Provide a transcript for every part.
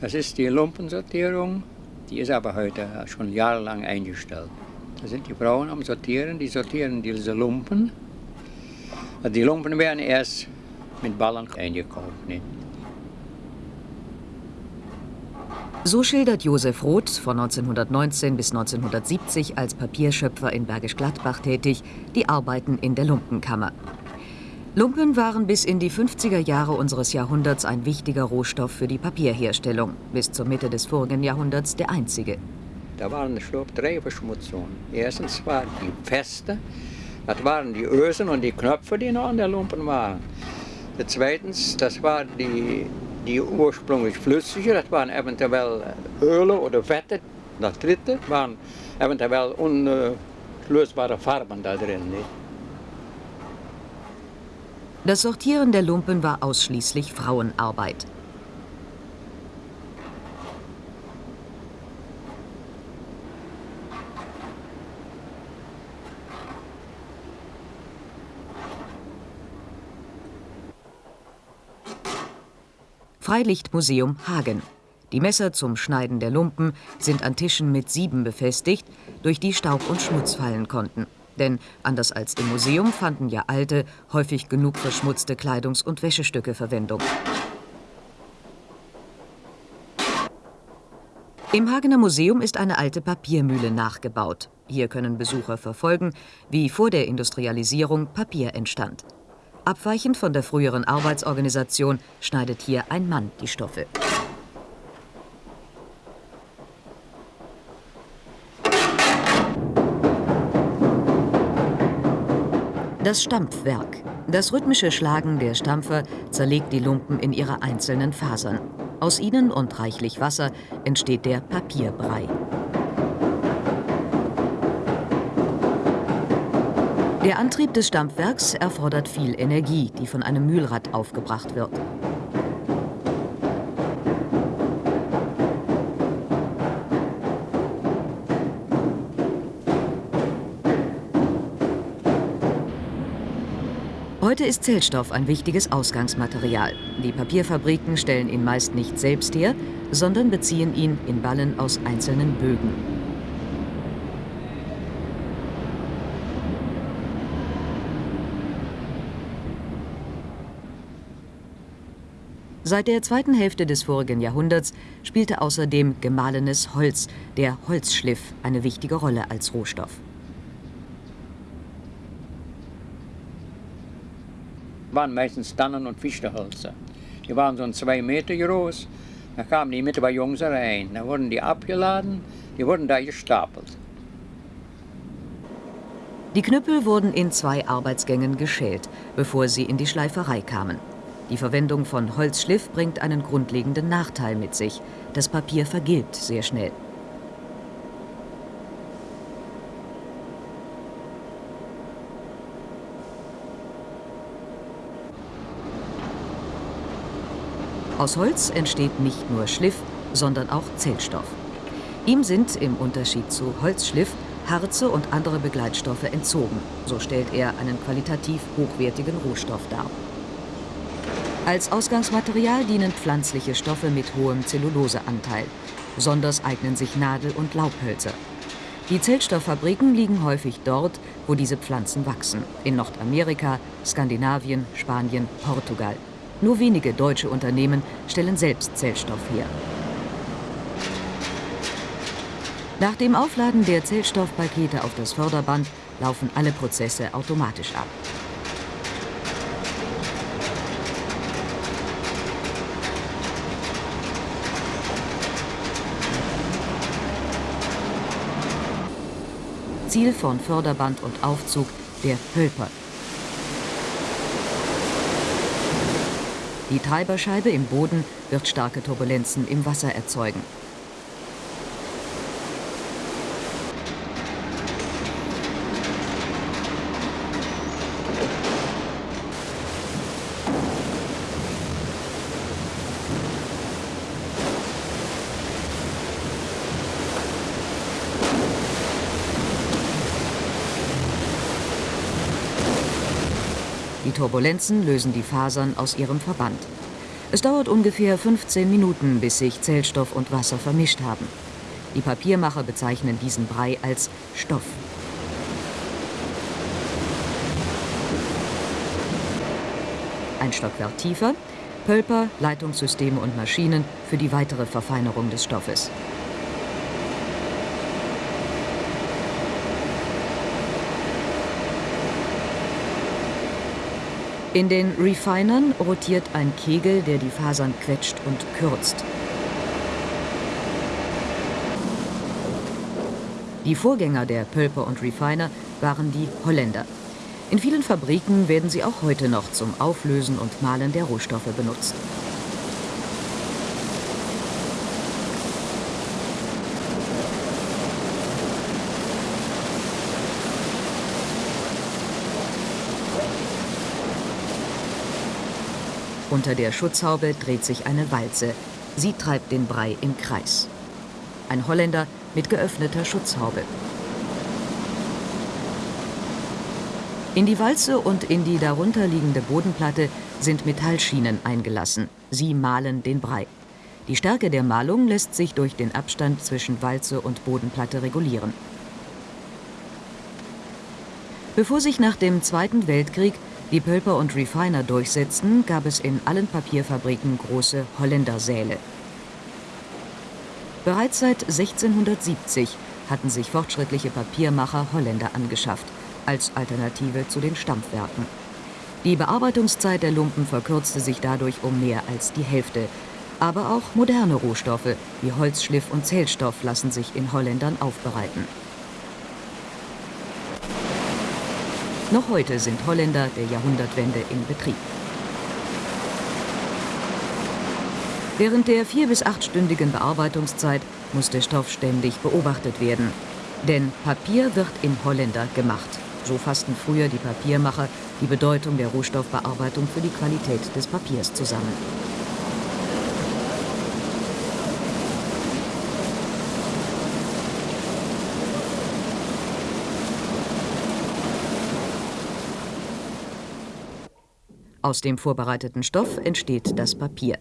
Das ist die Lumpensortierung. Die ist aber heute schon jahrelang eingestellt. Da sind die Frauen am Sortieren, die sortieren diese Lumpen. Die Lumpen werden erst mit Ballen eingekauft. Nicht? So schildert Josef Roth, von 1919 bis 1970 als Papierschöpfer in Bergisch Gladbach tätig, die Arbeiten in der Lumpenkammer. Lumpen waren bis in die 50er Jahre unseres Jahrhunderts ein wichtiger Rohstoff für die Papierherstellung, bis zur Mitte des vorigen Jahrhunderts der einzige. Da waren drei Verschmutzungen. Erstens war die Feste, das waren die Ösen und die Knöpfe, die noch an der Lumpen waren. Zweitens, das war die, die ursprünglich flüssige, das waren eventuell Öle oder Fette. Das dritte waren eventuell unlösbare Farben da drin. Nicht? Das Sortieren der Lumpen war ausschließlich Frauenarbeit. Freilichtmuseum Hagen. Die Messer zum Schneiden der Lumpen sind an Tischen mit Sieben befestigt, durch die Staub und Schmutz fallen konnten. Denn anders als im Museum fanden ja alte, häufig genug verschmutzte Kleidungs- und Wäschestücke Verwendung. Im Hagener Museum ist eine alte Papiermühle nachgebaut. Hier können Besucher verfolgen, wie vor der Industrialisierung Papier entstand. Abweichend von der früheren Arbeitsorganisation schneidet hier ein Mann die Stoffe. Das Stampfwerk. Das rhythmische Schlagen der Stampfer zerlegt die Lumpen in ihre einzelnen Fasern. Aus ihnen und reichlich Wasser entsteht der Papierbrei. Der Antrieb des Stampfwerks erfordert viel Energie, die von einem Mühlrad aufgebracht wird. Heute ist Zellstoff ein wichtiges Ausgangsmaterial. Die Papierfabriken stellen ihn meist nicht selbst her, sondern beziehen ihn in Ballen aus einzelnen Bögen. Seit der zweiten Hälfte des vorigen Jahrhunderts spielte außerdem gemahlenes Holz, der Holzschliff, eine wichtige Rolle als Rohstoff. Waren meistens Tannen- und Fichtenhölzer. Die waren so zwei Meter groß. Da kamen die mit bei Jungs rein. Da wurden die abgeladen, die wurden da gestapelt. Die Knüppel wurden in zwei Arbeitsgängen geschält, bevor sie in die Schleiferei kamen. Die Verwendung von Holzschliff bringt einen grundlegenden Nachteil mit sich. Das Papier vergilbt sehr schnell. Aus Holz entsteht nicht nur Schliff, sondern auch Zellstoff. Ihm sind im Unterschied zu Holzschliff Harze und andere Begleitstoffe entzogen. So stellt er einen qualitativ hochwertigen Rohstoff dar. Als Ausgangsmaterial dienen pflanzliche Stoffe mit hohem Zelluloseanteil. Besonders eignen sich Nadel- und Laubhölzer. Die Zellstofffabriken liegen häufig dort, wo diese Pflanzen wachsen. In Nordamerika, Skandinavien, Spanien, Portugal. Nur wenige deutsche Unternehmen stellen selbst Zellstoff her. Nach dem Aufladen der Zellstoffpakete auf das Förderband laufen alle Prozesse automatisch ab. Ziel von Förderband und Aufzug der Hölper, Die Treiberscheibe im Boden wird starke Turbulenzen im Wasser erzeugen. Turbulenzen lösen die Fasern aus ihrem Verband. Es dauert ungefähr 15 Minuten, bis sich Zellstoff und Wasser vermischt haben. Die Papiermacher bezeichnen diesen Brei als Stoff. Ein Stockwerk tiefer, Pölper, Leitungssysteme und Maschinen für die weitere Verfeinerung des Stoffes. In den Refinern rotiert ein Kegel, der die Fasern quetscht und kürzt. Die Vorgänger der Pölper und Refiner waren die Holländer. In vielen Fabriken werden sie auch heute noch zum Auflösen und Mahlen der Rohstoffe benutzt. Unter der Schutzhaube dreht sich eine Walze. Sie treibt den Brei im Kreis. Ein Holländer mit geöffneter Schutzhaube. In die Walze und in die darunter liegende Bodenplatte sind Metallschienen eingelassen. Sie mahlen den Brei. Die Stärke der Mahlung lässt sich durch den Abstand zwischen Walze und Bodenplatte regulieren. Bevor sich nach dem Zweiten Weltkrieg die Pölper und Refiner durchsetzten, gab es in allen Papierfabriken große Holländersäle. Bereits seit 1670 hatten sich fortschrittliche Papiermacher Holländer angeschafft, als Alternative zu den Stampfwerken. Die Bearbeitungszeit der Lumpen verkürzte sich dadurch um mehr als die Hälfte. Aber auch moderne Rohstoffe wie Holzschliff und Zellstoff lassen sich in Holländern aufbereiten. Noch heute sind Holländer der Jahrhundertwende in Betrieb. Während der vier- bis achtstündigen Bearbeitungszeit muss der Stoff ständig beobachtet werden. Denn Papier wird in Holländer gemacht. So fassten früher die Papiermacher die Bedeutung der Rohstoffbearbeitung für die Qualität des Papiers zusammen. Aus dem vorbereiteten Stoff entsteht das Papier.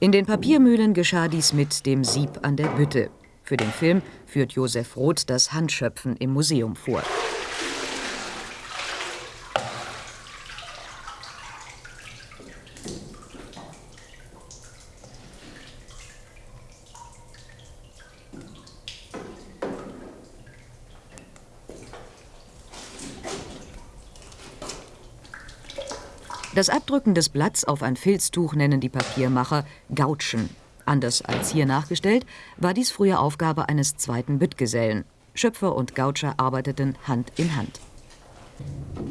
In den Papiermühlen geschah dies mit dem Sieb an der Bütte. Für den Film führt Josef Roth das Handschöpfen im Museum vor. Das Abdrücken des Blatts auf ein Filztuch nennen die Papiermacher Gautschen. Anders als hier nachgestellt, war dies früher Aufgabe eines zweiten Büttgesellen. Schöpfer und Gautscher arbeiteten Hand in Hand.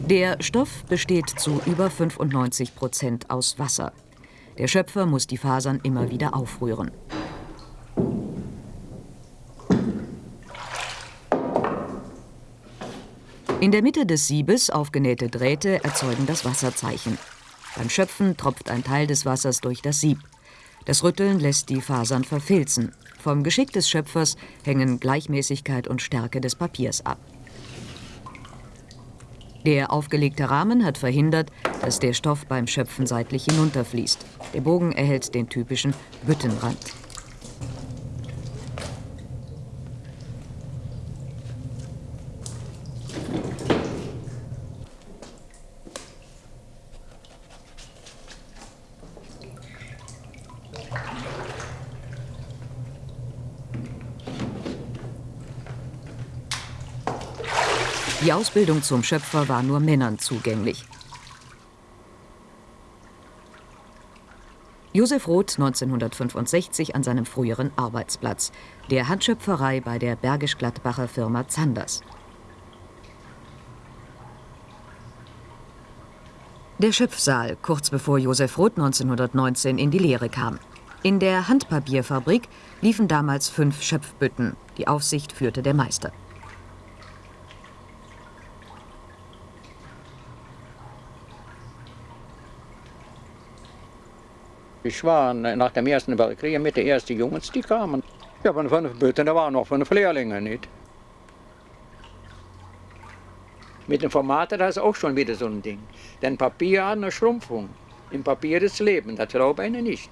Der Stoff besteht zu über 95 Prozent aus Wasser. Der Schöpfer muss die Fasern immer wieder aufrühren. In der Mitte des Siebes aufgenähte Drähte erzeugen das Wasserzeichen. Beim Schöpfen tropft ein Teil des Wassers durch das Sieb. Das Rütteln lässt die Fasern verfilzen. Vom Geschick des Schöpfers hängen Gleichmäßigkeit und Stärke des Papiers ab. Der aufgelegte Rahmen hat verhindert, dass der Stoff beim Schöpfen seitlich hinunterfließt. Der Bogen erhält den typischen Büttenrand. Die Ausbildung zum Schöpfer war nur Männern zugänglich. Josef Roth 1965 an seinem früheren Arbeitsplatz, der Handschöpferei bei der Bergisch-Gladbacher Firma Zanders. Der Schöpfsaal, kurz bevor Josef Roth 1919 in die Lehre kam. In der Handpapierfabrik liefen damals fünf Schöpfbütten. Die Aufsicht führte der Meister. Ich war nach dem Ersten Weltkrieg mit den ersten Jungs, die kamen. Ja, von fünf Böten, da waren noch fünf Lehrlinge nicht. Mit dem Format, das ist auch schon wieder so ein Ding. Denn Papier hat eine Schrumpfung. Im Papier ist Leben, das glaube ich nicht.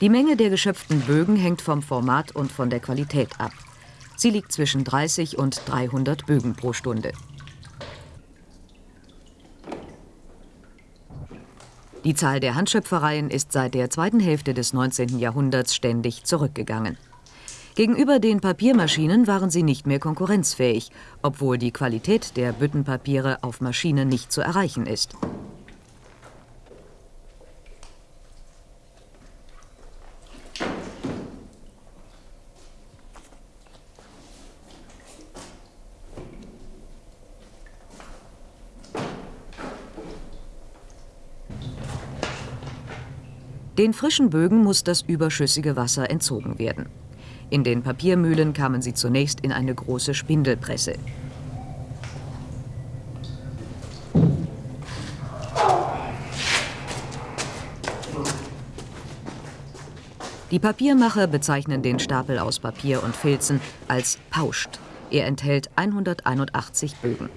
Die Menge der geschöpften Bögen hängt vom Format und von der Qualität ab. Sie liegt zwischen 30 und 300 Bögen pro Stunde. Die Zahl der Handschöpfereien ist seit der zweiten Hälfte des 19. Jahrhunderts ständig zurückgegangen. Gegenüber den Papiermaschinen waren sie nicht mehr konkurrenzfähig, obwohl die Qualität der Büttenpapiere auf Maschinen nicht zu erreichen ist. Den frischen Bögen muss das überschüssige Wasser entzogen werden. In den Papiermühlen kamen sie zunächst in eine große Spindelpresse. Die Papiermacher bezeichnen den Stapel aus Papier und Filzen als Pauscht. Er enthält 181 Bögen.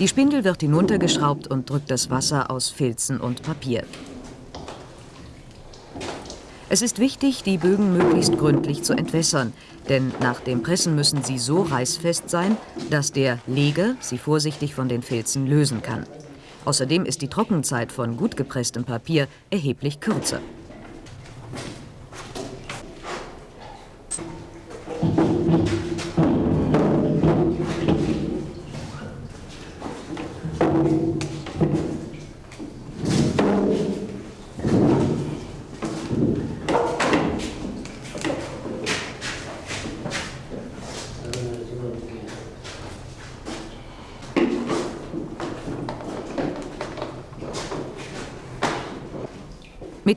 Die Spindel wird hinuntergeschraubt und drückt das Wasser aus Filzen und Papier. Es ist wichtig, die Bögen möglichst gründlich zu entwässern, denn nach dem Pressen müssen sie so reißfest sein, dass der Leger sie vorsichtig von den Filzen lösen kann. Außerdem ist die Trockenzeit von gut gepresstem Papier erheblich kürzer.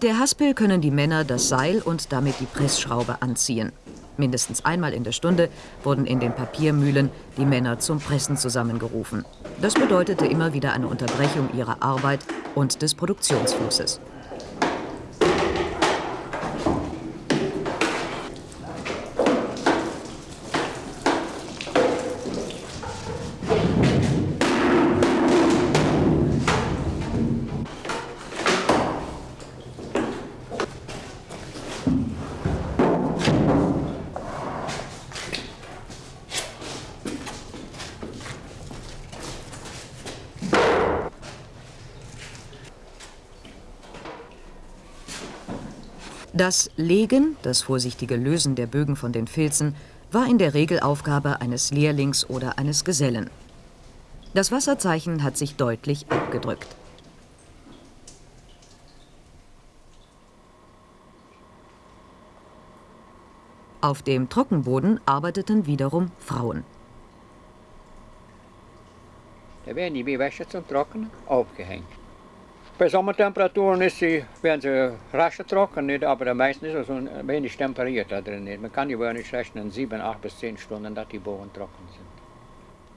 Mit der Haspel können die Männer das Seil und damit die Pressschraube anziehen. Mindestens einmal in der Stunde wurden in den Papiermühlen die Männer zum Pressen zusammengerufen. Das bedeutete immer wieder eine Unterbrechung ihrer Arbeit und des Produktionsflusses. Das Legen, das vorsichtige Lösen der Bögen von den Filzen, war in der Regel Aufgabe eines Lehrlings oder eines Gesellen. Das Wasserzeichen hat sich deutlich abgedrückt. Auf dem Trockenboden arbeiteten wiederum Frauen. Da werden die Wäsche zum Trocknen aufgehängt. Bei Sommertemperaturen ist sie, werden sie rascher trocken, nicht, aber meistens ist es so wenig temperiert da drin. Nicht. Man kann wohl nicht rechnen, sieben, acht bis zehn Stunden, dass die Bohnen trocken sind.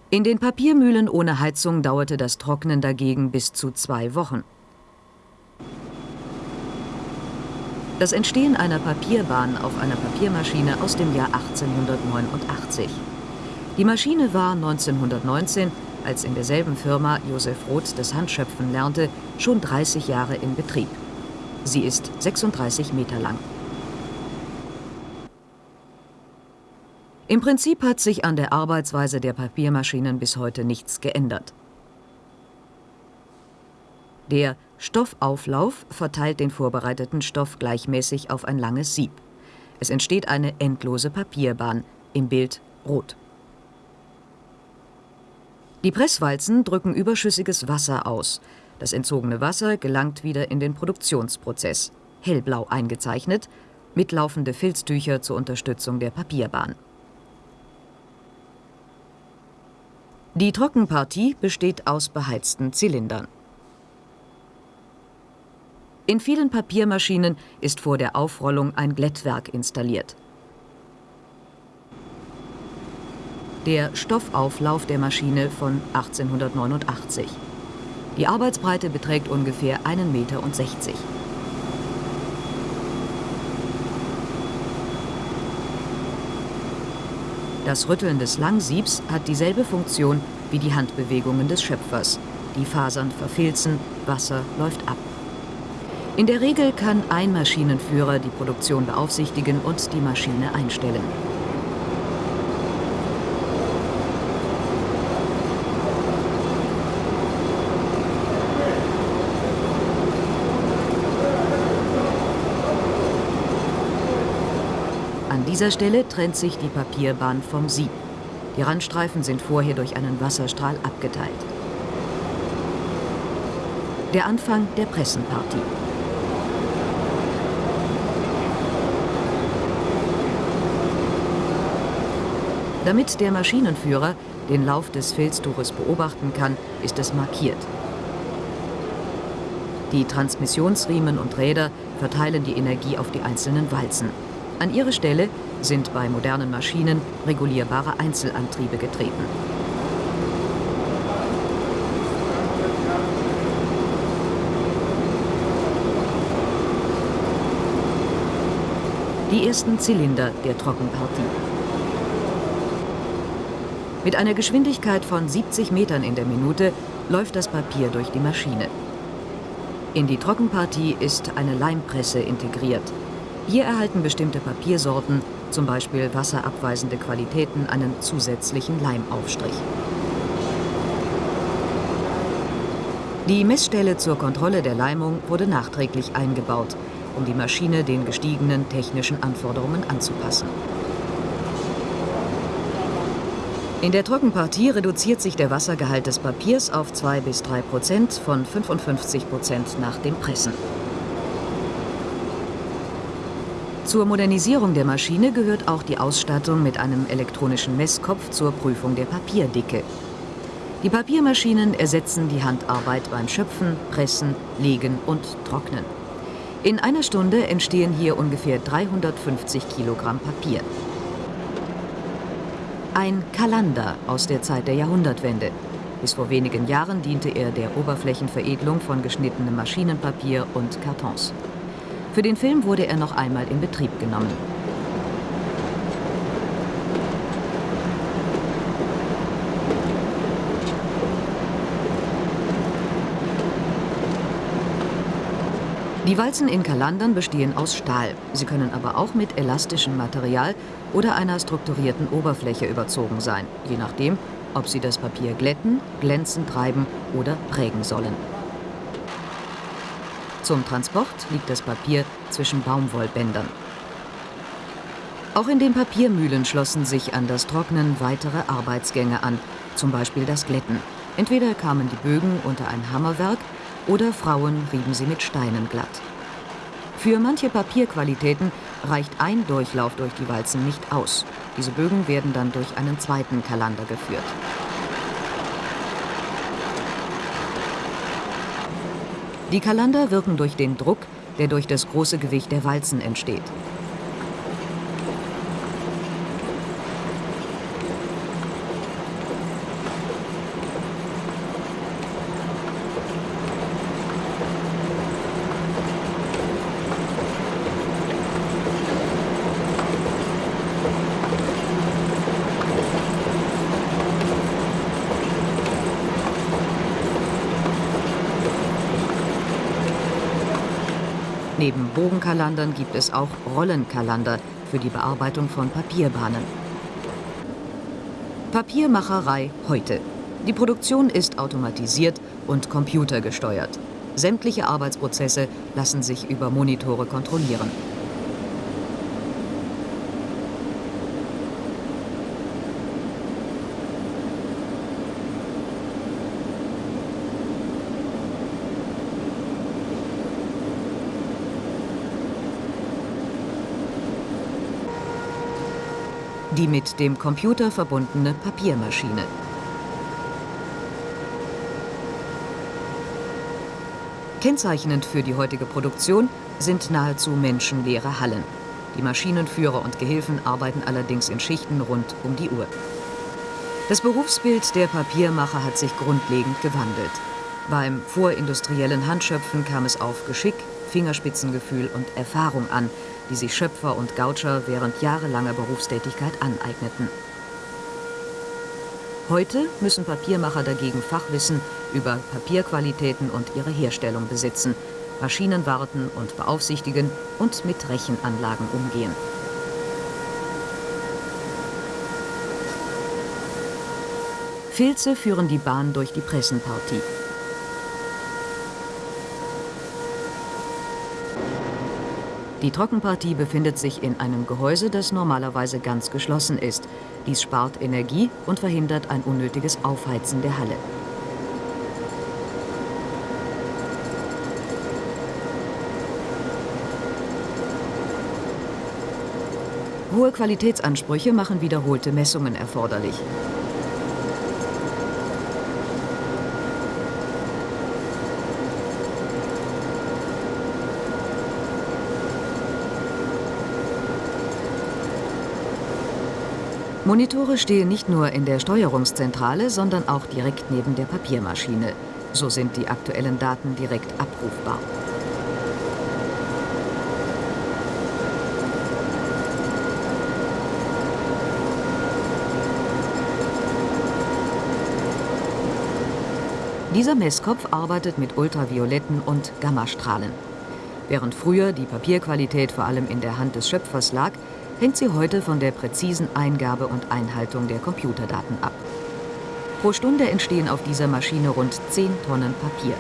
In den Papiermühlen ohne Heizung dauerte das Trocknen dagegen bis zu zwei Wochen. Das Entstehen einer Papierbahn auf einer Papiermaschine aus dem Jahr 1889. Die Maschine war 1919 als in derselben Firma Josef Roth das Handschöpfen lernte, schon 30 Jahre in Betrieb. Sie ist 36 Meter lang. Im Prinzip hat sich an der Arbeitsweise der Papiermaschinen bis heute nichts geändert. Der Stoffauflauf verteilt den vorbereiteten Stoff gleichmäßig auf ein langes Sieb. Es entsteht eine endlose Papierbahn, im Bild rot. Die Presswalzen drücken überschüssiges Wasser aus. Das entzogene Wasser gelangt wieder in den Produktionsprozess, hellblau eingezeichnet, mitlaufende Filztücher zur Unterstützung der Papierbahn. Die Trockenpartie besteht aus beheizten Zylindern. In vielen Papiermaschinen ist vor der Aufrollung ein Glättwerk installiert. Der Stoffauflauf der Maschine von 1889. Die Arbeitsbreite beträgt ungefähr 1,60 Meter. Das Rütteln des Langsiebs hat dieselbe Funktion wie die Handbewegungen des Schöpfers. Die Fasern verfilzen, Wasser läuft ab. In der Regel kann ein Maschinenführer die Produktion beaufsichtigen und die Maschine einstellen. An dieser Stelle trennt sich die Papierbahn vom Sieb. Die Randstreifen sind vorher durch einen Wasserstrahl abgeteilt. Der Anfang der Pressenpartie. Damit der Maschinenführer den Lauf des Filztuches beobachten kann, ist es markiert. Die Transmissionsriemen und Räder verteilen die Energie auf die einzelnen Walzen. An ihre Stelle sind bei modernen Maschinen regulierbare Einzelantriebe getreten. Die ersten Zylinder der Trockenpartie. Mit einer Geschwindigkeit von 70 Metern in der Minute läuft das Papier durch die Maschine. In die Trockenpartie ist eine Leimpresse integriert. Hier erhalten bestimmte Papiersorten, zum Beispiel wasserabweisende Qualitäten, einen zusätzlichen Leimaufstrich. Die Messstelle zur Kontrolle der Leimung wurde nachträglich eingebaut, um die Maschine den gestiegenen technischen Anforderungen anzupassen. In der Trockenpartie reduziert sich der Wassergehalt des Papiers auf 2 bis 3 Prozent von 55 Prozent nach dem Pressen. Zur Modernisierung der Maschine gehört auch die Ausstattung mit einem elektronischen Messkopf zur Prüfung der Papierdicke. Die Papiermaschinen ersetzen die Handarbeit beim Schöpfen, Pressen, Legen und Trocknen. In einer Stunde entstehen hier ungefähr 350 Kilogramm Papier. Ein Kalander aus der Zeit der Jahrhundertwende. Bis vor wenigen Jahren diente er der Oberflächenveredelung von geschnittenem Maschinenpapier und Kartons. Für den Film wurde er noch einmal in Betrieb genommen. Die Walzen in Kalandern bestehen aus Stahl. Sie können aber auch mit elastischem Material oder einer strukturierten Oberfläche überzogen sein, je nachdem, ob sie das Papier glätten, glänzen treiben oder prägen sollen. Zum Transport liegt das Papier zwischen Baumwollbändern. Auch in den Papiermühlen schlossen sich an das Trocknen weitere Arbeitsgänge an, zum Beispiel das Glätten. Entweder kamen die Bögen unter ein Hammerwerk oder Frauen rieben sie mit Steinen glatt. Für manche Papierqualitäten reicht ein Durchlauf durch die Walzen nicht aus. Diese Bögen werden dann durch einen zweiten Kalander geführt. Die Kalander wirken durch den Druck, der durch das große Gewicht der Walzen entsteht. Neben Bogenkalandern gibt es auch Rollenkalander für die Bearbeitung von Papierbahnen. Papiermacherei heute. Die Produktion ist automatisiert und computergesteuert. Sämtliche Arbeitsprozesse lassen sich über Monitore kontrollieren. Die mit dem Computer verbundene Papiermaschine. Kennzeichnend für die heutige Produktion sind nahezu menschenleere Hallen. Die Maschinenführer und Gehilfen arbeiten allerdings in Schichten rund um die Uhr. Das Berufsbild der Papiermacher hat sich grundlegend gewandelt. Beim vorindustriellen Handschöpfen kam es auf Geschick, Fingerspitzengefühl und Erfahrung an, die sich Schöpfer und Gautscher während jahrelanger Berufstätigkeit aneigneten. Heute müssen Papiermacher dagegen Fachwissen über Papierqualitäten und ihre Herstellung besitzen, Maschinen warten und beaufsichtigen und mit Rechenanlagen umgehen. Filze führen die Bahn durch die Pressenpartie. Die Trockenpartie befindet sich in einem Gehäuse, das normalerweise ganz geschlossen ist. Dies spart Energie und verhindert ein unnötiges Aufheizen der Halle. Hohe Qualitätsansprüche machen wiederholte Messungen erforderlich. Monitore stehen nicht nur in der Steuerungszentrale, sondern auch direkt neben der Papiermaschine. So sind die aktuellen Daten direkt abrufbar. Dieser Messkopf arbeitet mit ultravioletten und Gammastrahlen. Während früher die Papierqualität vor allem in der Hand des Schöpfers lag, hängt sie heute von der präzisen Eingabe und Einhaltung der Computerdaten ab. Pro Stunde entstehen auf dieser Maschine rund 10 Tonnen Papier.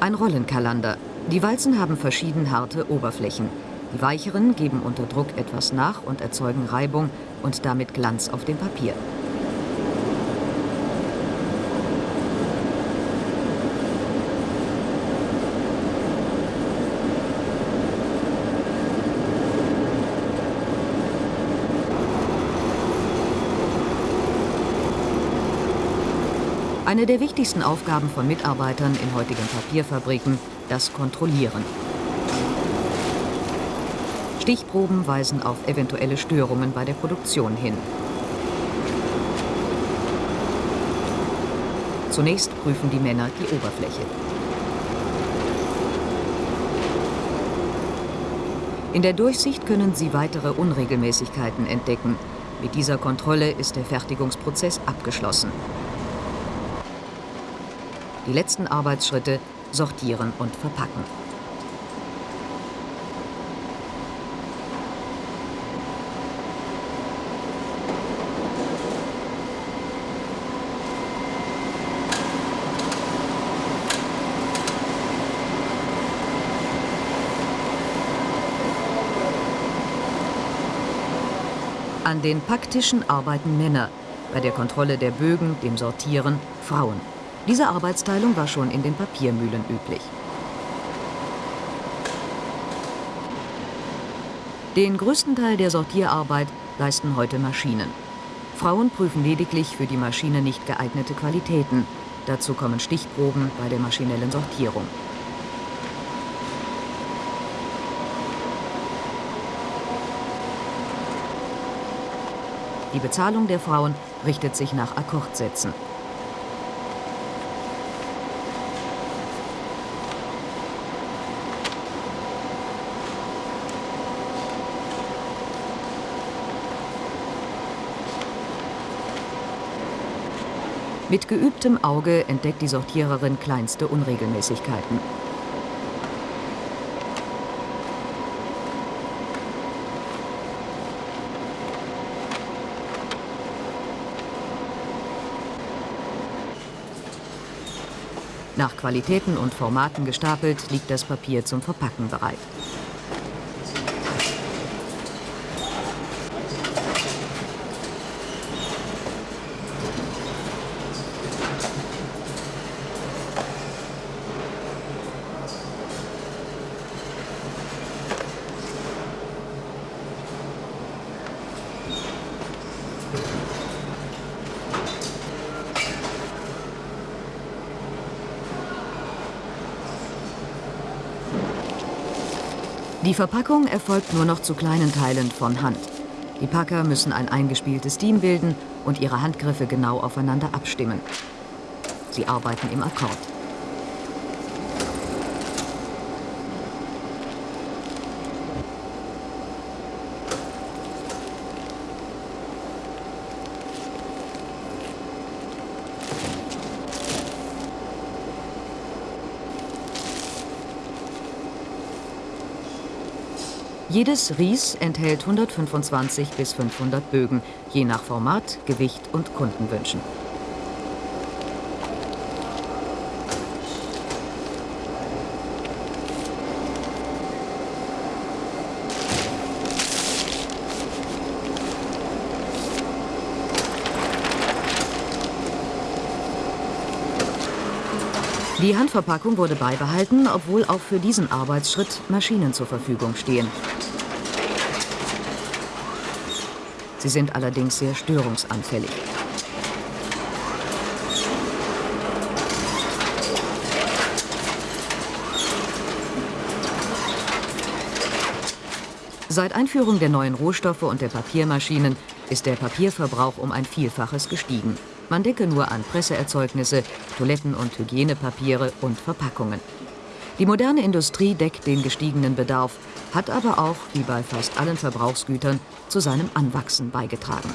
Ein Rollenkalander. Die Walzen haben verschieden harte Oberflächen. Die weicheren geben unter Druck etwas nach und erzeugen Reibung und damit Glanz auf dem Papier. Eine der wichtigsten Aufgaben von Mitarbeitern in heutigen Papierfabriken, das Kontrollieren. Stichproben weisen auf eventuelle Störungen bei der Produktion hin. Zunächst prüfen die Männer die Oberfläche. In der Durchsicht können sie weitere Unregelmäßigkeiten entdecken. Mit dieser Kontrolle ist der Fertigungsprozess abgeschlossen. Die letzten Arbeitsschritte sortieren und verpacken. An den Packtischen arbeiten Männer, bei der Kontrolle der Bögen, dem Sortieren Frauen. Diese Arbeitsteilung war schon in den Papiermühlen üblich. Den größten Teil der Sortierarbeit leisten heute Maschinen. Frauen prüfen lediglich für die Maschine nicht geeignete Qualitäten. Dazu kommen Stichproben bei der maschinellen Sortierung. Die Bezahlung der Frauen richtet sich nach Akkordsätzen. Mit geübtem Auge entdeckt die Sortiererin kleinste Unregelmäßigkeiten. Nach Qualitäten und Formaten gestapelt liegt das Papier zum Verpacken bereit. Die Verpackung erfolgt nur noch zu kleinen Teilen von Hand. Die Packer müssen ein eingespieltes Team bilden und ihre Handgriffe genau aufeinander abstimmen. Sie arbeiten im Akkord. Jedes Ries enthält 125 bis 500 Bögen, je nach Format, Gewicht und Kundenwünschen. Die Handverpackung wurde beibehalten, obwohl auch für diesen Arbeitsschritt Maschinen zur Verfügung stehen. Sie sind allerdings sehr störungsanfällig. Seit Einführung der neuen Rohstoffe und der Papiermaschinen ist der Papierverbrauch um ein Vielfaches gestiegen. Man denke nur an Presseerzeugnisse, Toiletten- und Hygienepapiere und Verpackungen. Die moderne Industrie deckt den gestiegenen Bedarf, hat aber auch, wie bei fast allen Verbrauchsgütern, zu seinem Anwachsen beigetragen.